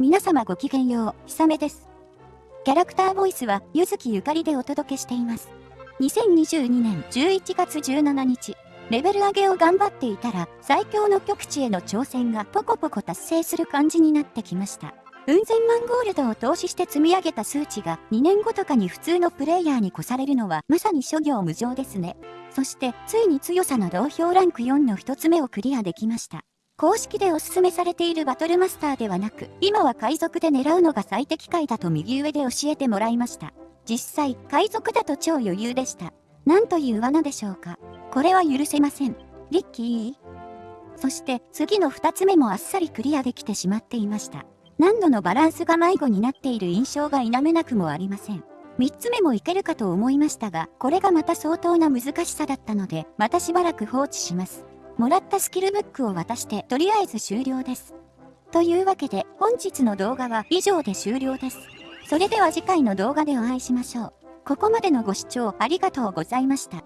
皆様ごきげんよう、ひさめです。キャラクターボイスは、ゆずきゆかりでお届けしています。2022年11月17日、レベル上げを頑張っていたら、最強の極地への挑戦がポコポコ達成する感じになってきました。うん千万ゴールドを投資して積み上げた数値が2年後とかに普通のプレイヤーに越されるのはまさに諸行無常ですね。そしてついに強さの同票ランク4の1つ目をクリアできました。公式でおすすめされているバトルマスターではなく、今は海賊で狙うのが最適解だと右上で教えてもらいました。実際、海賊だと超余裕でした。なんという罠でしょうか。これは許せません。リッキーそして次の2つ目もあっさりクリアできてしまっていました。難度のバランスが迷子になっている印象が否めなくもありません。3つ目もいけるかと思いましたが、これがまた相当な難しさだったので、またしばらく放置します。もらったスキルブックを渡してとりあえず終了です。というわけで本日の動画は以上で終了です。それでは次回の動画でお会いしましょう。ここまでのご視聴ありがとうございました。